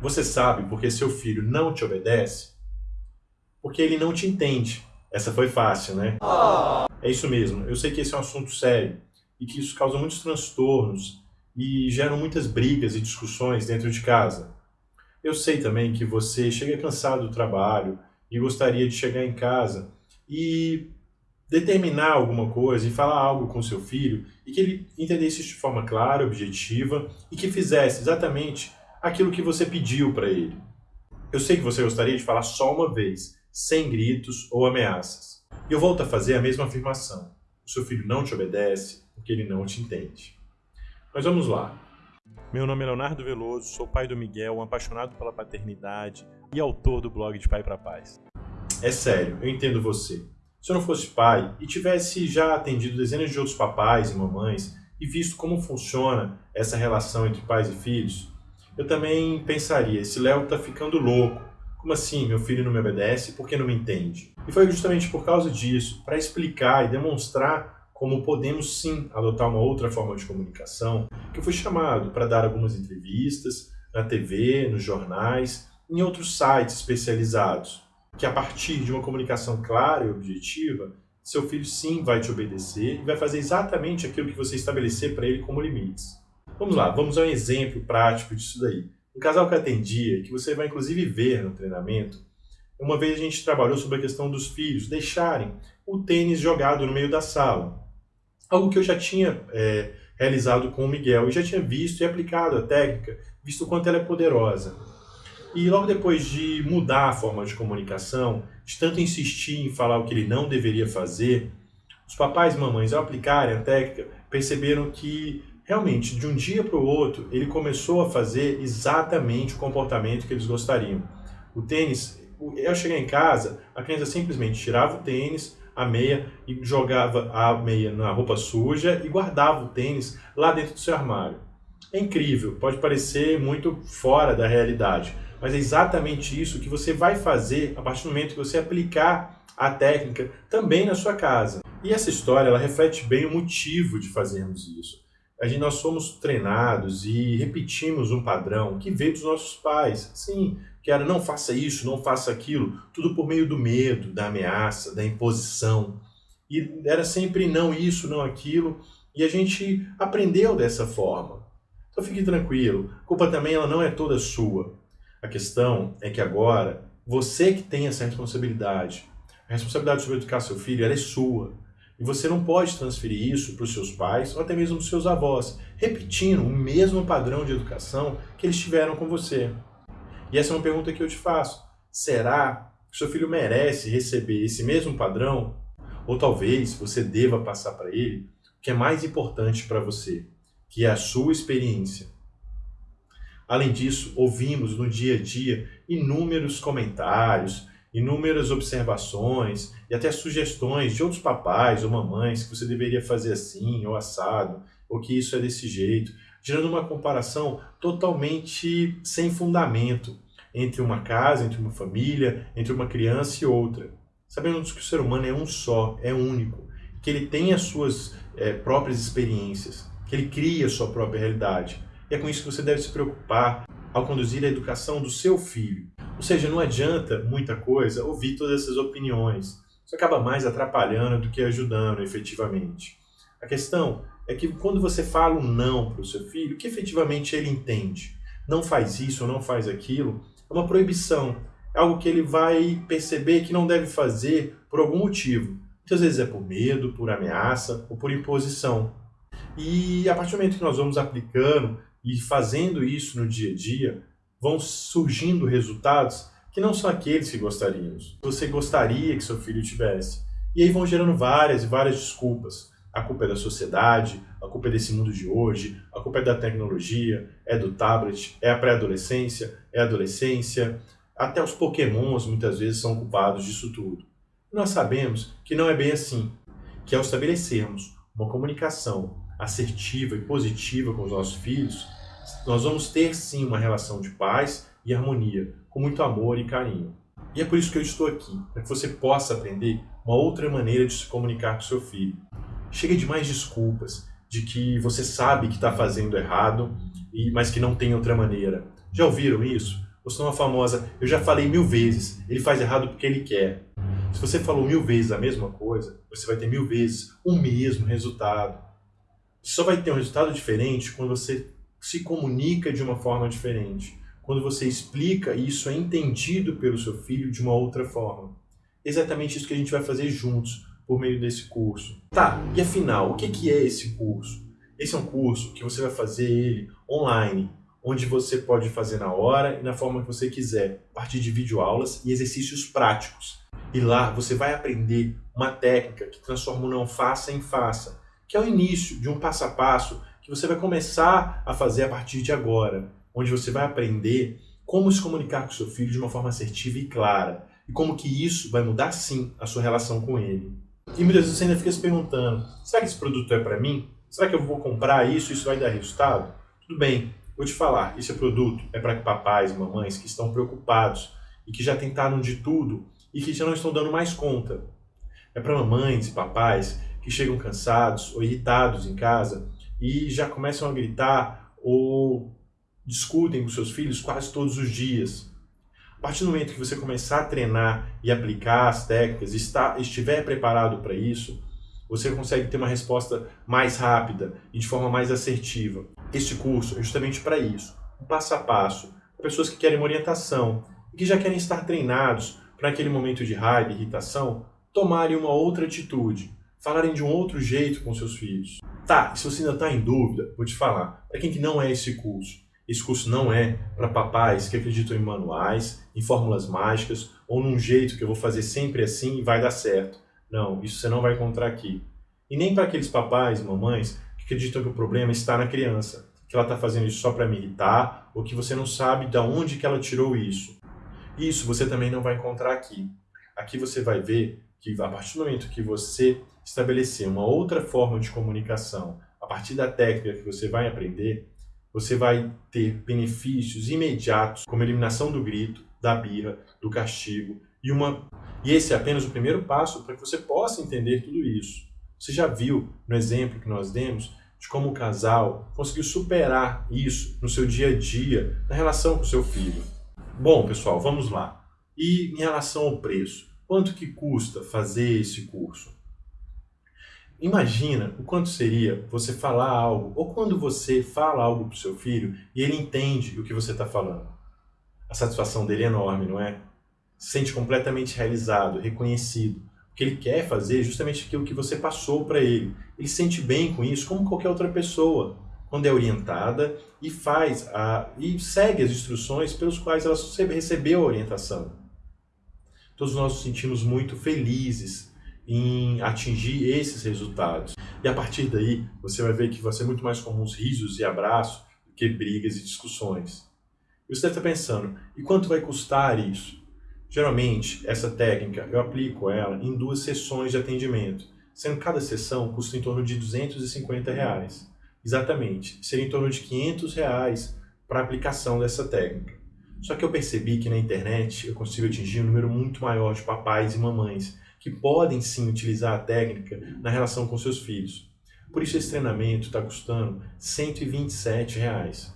Você sabe porque seu filho não te obedece? Porque ele não te entende. Essa foi fácil, né? É isso mesmo. Eu sei que esse é um assunto sério e que isso causa muitos transtornos e geram muitas brigas e discussões dentro de casa. Eu sei também que você chega cansado do trabalho e gostaria de chegar em casa e determinar alguma coisa e falar algo com seu filho e que ele entendesse isso de forma clara, objetiva e que fizesse exatamente aquilo que você pediu para ele. Eu sei que você gostaria de falar só uma vez, sem gritos ou ameaças. E eu volto a fazer a mesma afirmação. O seu filho não te obedece porque ele não te entende. Mas vamos lá. Meu nome é Leonardo Veloso, sou pai do Miguel, um apaixonado pela paternidade e autor do blog de Pai para Paz. É sério, eu entendo você. Se eu não fosse pai e tivesse já atendido dezenas de outros papais e mamães e visto como funciona essa relação entre pais e filhos, eu também pensaria, esse Léo está ficando louco. Como assim, meu filho não me obedece porque não me entende? E foi justamente por causa disso, para explicar e demonstrar como podemos sim adotar uma outra forma de comunicação, que eu fui chamado para dar algumas entrevistas na TV, nos jornais, em outros sites especializados, que a partir de uma comunicação clara e objetiva, seu filho sim vai te obedecer e vai fazer exatamente aquilo que você estabelecer para ele como limites. Vamos lá, vamos a um exemplo prático disso daí. Um casal que atendia, que você vai inclusive ver no treinamento, uma vez a gente trabalhou sobre a questão dos filhos deixarem o tênis jogado no meio da sala. Algo que eu já tinha é, realizado com o Miguel e já tinha visto e aplicado a técnica, visto o quanto ela é poderosa. E logo depois de mudar a forma de comunicação, de tanto insistir em falar o que ele não deveria fazer, os papais e mamães, ao aplicarem a técnica, perceberam que realmente, de um dia para o outro, ele começou a fazer exatamente o comportamento que eles gostariam. O tênis, eu cheguei em casa, a criança simplesmente tirava o tênis, a meia, e jogava a meia na roupa suja e guardava o tênis lá dentro do seu armário. É incrível, pode parecer muito fora da realidade, mas é exatamente isso que você vai fazer a partir do momento que você aplicar a técnica também na sua casa. E essa história ela reflete bem o motivo de fazermos isso a gente, nós somos treinados e repetimos um padrão que veio dos nossos pais. Sim, que era não faça isso, não faça aquilo, tudo por meio do medo, da ameaça, da imposição. E era sempre não isso, não aquilo, e a gente aprendeu dessa forma. Então fique tranquilo, a culpa também ela não é toda sua. A questão é que agora, você que tem essa responsabilidade, a responsabilidade sobre educar seu filho, ela é sua. E você não pode transferir isso para os seus pais ou até mesmo para os seus avós, repetindo o mesmo padrão de educação que eles tiveram com você. E essa é uma pergunta que eu te faço. Será que seu filho merece receber esse mesmo padrão? Ou talvez você deva passar para ele o que é mais importante para você, que é a sua experiência. Além disso, ouvimos no dia a dia inúmeros comentários, inúmeras observações e até sugestões de outros papais ou mamães que você deveria fazer assim ou assado, ou que isso é desse jeito, gerando uma comparação totalmente sem fundamento entre uma casa, entre uma família, entre uma criança e outra. Sabendo que o ser humano é um só, é único, que ele tem as suas é, próprias experiências, que ele cria a sua própria realidade. E é com isso que você deve se preocupar ao conduzir a educação do seu filho. Ou seja, não adianta muita coisa ouvir todas essas opiniões. Isso acaba mais atrapalhando do que ajudando efetivamente. A questão é que quando você fala um não para o seu filho, que efetivamente ele entende. Não faz isso não faz aquilo, é uma proibição. É algo que ele vai perceber que não deve fazer por algum motivo. Muitas vezes é por medo, por ameaça ou por imposição. E a partir do momento que nós vamos aplicando e fazendo isso no dia a dia, vão surgindo resultados que não são aqueles que gostaríamos. Você gostaria que seu filho tivesse. E aí vão gerando várias e várias desculpas. A culpa é da sociedade, a culpa é desse mundo de hoje, a culpa é da tecnologia, é do tablet, é a pré-adolescência, é a adolescência. Até os pokémons muitas vezes são culpados disso tudo. Nós sabemos que não é bem assim, que ao estabelecermos uma comunicação assertiva e positiva com os nossos filhos, nós vamos ter sim uma relação de paz e harmonia, com muito amor e carinho. E é por isso que eu estou aqui, para que você possa aprender uma outra maneira de se comunicar com seu filho. Chega de mais desculpas, de que você sabe que está fazendo errado, mas que não tem outra maneira. Já ouviram isso? Ou senão a famosa, eu já falei mil vezes, ele faz errado porque ele quer. Se você falou mil vezes a mesma coisa, você vai ter mil vezes o mesmo resultado. Só vai ter um resultado diferente quando você se comunica de uma forma diferente. Quando você explica e isso é entendido pelo seu filho de uma outra forma. Exatamente isso que a gente vai fazer juntos por meio desse curso. Tá, e afinal, o que é esse curso? Esse é um curso que você vai fazer ele online, onde você pode fazer na hora e na forma que você quiser, a partir de videoaulas e exercícios práticos. E lá você vai aprender uma técnica que transforma o não faça em faça, que é o início de um passo a passo que você vai começar a fazer a partir de agora, onde você vai aprender como se comunicar com seu filho de uma forma assertiva e clara, e como que isso vai mudar sim a sua relação com ele. E muitas vezes você ainda fica se perguntando, será que esse produto é para mim? Será que eu vou comprar isso e isso vai dar resultado? Tudo bem, vou te falar, esse produto é para papais e mamães que estão preocupados e que já tentaram de tudo e que já não estão dando mais conta. É para mamães e papais que chegam cansados ou irritados em casa e já começam a gritar ou discutem com seus filhos quase todos os dias. A partir do momento que você começar a treinar e aplicar as técnicas, está, estiver preparado para isso, você consegue ter uma resposta mais rápida e de forma mais assertiva. Este curso é justamente para isso, um passo a passo, para pessoas que querem uma orientação e que já querem estar treinados para aquele momento de raiva e irritação, tomarem uma outra atitude, falarem de um outro jeito com seus filhos. Tá, se você ainda está em dúvida, vou te falar, para quem que não é esse curso, esse curso não é para papais que acreditam em manuais, em fórmulas mágicas ou num jeito que eu vou fazer sempre assim e vai dar certo. Não, isso você não vai encontrar aqui. E nem para aqueles papais mamães que acreditam que o problema está na criança, que ela está fazendo isso só para me irritar, ou que você não sabe de onde que ela tirou isso. Isso você também não vai encontrar aqui. Aqui você vai ver que a partir do momento que você estabelecer uma outra forma de comunicação, a partir da técnica que você vai aprender, você vai ter benefícios imediatos, como eliminação do grito, da birra, do castigo e uma e esse é apenas o primeiro passo para que você possa entender tudo isso. Você já viu no exemplo que nós demos de como o casal conseguiu superar isso no seu dia a dia, na relação com o seu filho. Bom, pessoal, vamos lá. E em relação ao preço, quanto que custa fazer esse curso? Imagina o quanto seria você falar algo, ou quando você fala algo para o seu filho e ele entende o que você está falando. A satisfação dele é enorme, não é? se sente completamente realizado, reconhecido. O que ele quer fazer é justamente aquilo que você passou para ele. Ele se sente bem com isso, como qualquer outra pessoa, quando é orientada e faz a, e segue as instruções pelos quais ela recebeu a orientação. Todos nós nos sentimos muito felizes em atingir esses resultados. E a partir daí, você vai ver que vai ser muito mais comum os risos e abraços do que brigas e discussões. E você deve estar pensando, e quanto vai custar isso? Geralmente, essa técnica eu aplico ela em duas sessões de atendimento, sendo cada sessão custa em torno de 250 reais. Exatamente, seria em torno de 500 reais para a aplicação dessa técnica. Só que eu percebi que na internet eu consigo atingir um número muito maior de papais e mamães que podem sim utilizar a técnica na relação com seus filhos. Por isso esse treinamento está custando 127 reais.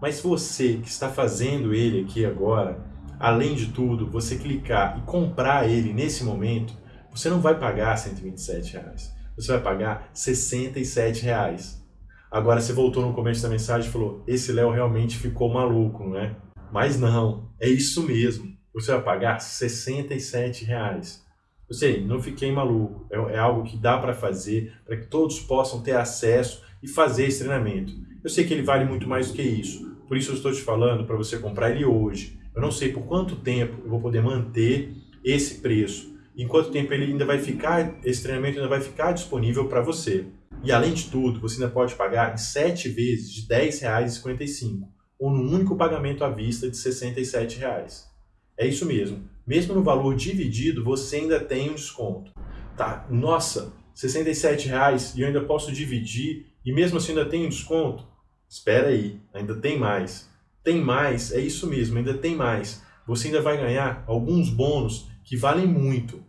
Mas você que está fazendo ele aqui agora, além de tudo, você clicar e comprar ele nesse momento, você não vai pagar 127 reais. Você vai pagar 67 reais. Agora você voltou no começo da mensagem e falou, esse Léo realmente ficou maluco, não é? Mas não, é isso mesmo. Você vai pagar 67 reais. Eu sei, não fiquei maluco. É, é algo que dá para fazer, para que todos possam ter acesso e fazer esse treinamento. Eu sei que ele vale muito mais do que isso. Por isso eu estou te falando para você comprar ele hoje. Eu não sei por quanto tempo eu vou poder manter esse preço. Em quanto tempo ele ainda vai ficar, esse treinamento ainda vai ficar disponível para você. E além de tudo, você ainda pode pagar em 7 vezes de R$ 10,55 ou num único pagamento à vista de 67 reais. É isso mesmo. Mesmo no valor dividido, você ainda tem um desconto. Tá, nossa, 67 reais e eu ainda posso dividir e mesmo assim ainda tem um desconto? Espera aí, ainda tem mais. Tem mais, é isso mesmo, ainda tem mais. Você ainda vai ganhar alguns bônus que valem muito.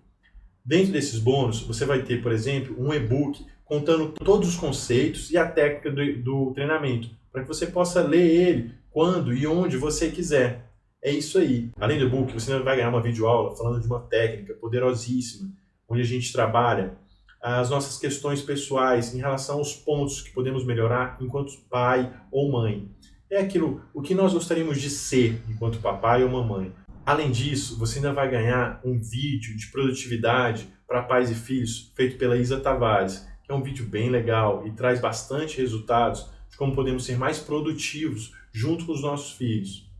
Dentro desses bônus, você vai ter, por exemplo, um e-book contando todos os conceitos e a técnica do, do treinamento, para que você possa ler ele quando e onde você quiser. É isso aí. Além do e-book, você vai ganhar uma videoaula falando de uma técnica poderosíssima, onde a gente trabalha as nossas questões pessoais em relação aos pontos que podemos melhorar enquanto pai ou mãe. É aquilo, o que nós gostaríamos de ser enquanto papai ou mamãe. Além disso, você ainda vai ganhar um vídeo de produtividade para pais e filhos feito pela Isa Tavares, que é um vídeo bem legal e traz bastante resultados de como podemos ser mais produtivos junto com os nossos filhos.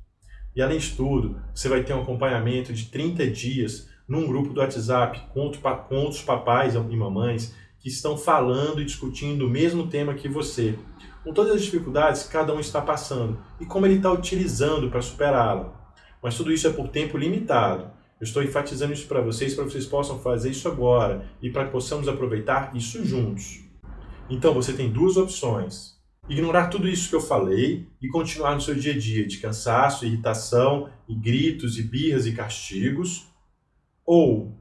E além de tudo, você vai ter um acompanhamento de 30 dias num grupo do WhatsApp com outros papais e mamães que estão falando e discutindo o mesmo tema que você, com todas as dificuldades que cada um está passando e como ele está utilizando para superá-la. Mas tudo isso é por tempo limitado. Eu estou enfatizando isso para vocês, para vocês possam fazer isso agora e para que possamos aproveitar isso juntos. Então você tem duas opções. Ignorar tudo isso que eu falei e continuar no seu dia a dia de cansaço, irritação, e gritos, e birras e castigos, ou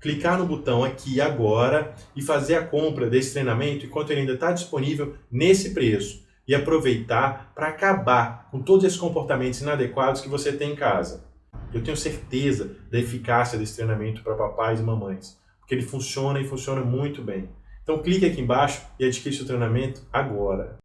clicar no botão aqui agora e fazer a compra desse treinamento enquanto ele ainda está disponível nesse preço e aproveitar para acabar com todos esses comportamentos inadequados que você tem em casa. Eu tenho certeza da eficácia desse treinamento para papais e mamães, porque ele funciona e funciona muito bem. Então clique aqui embaixo e adquira seu treinamento agora.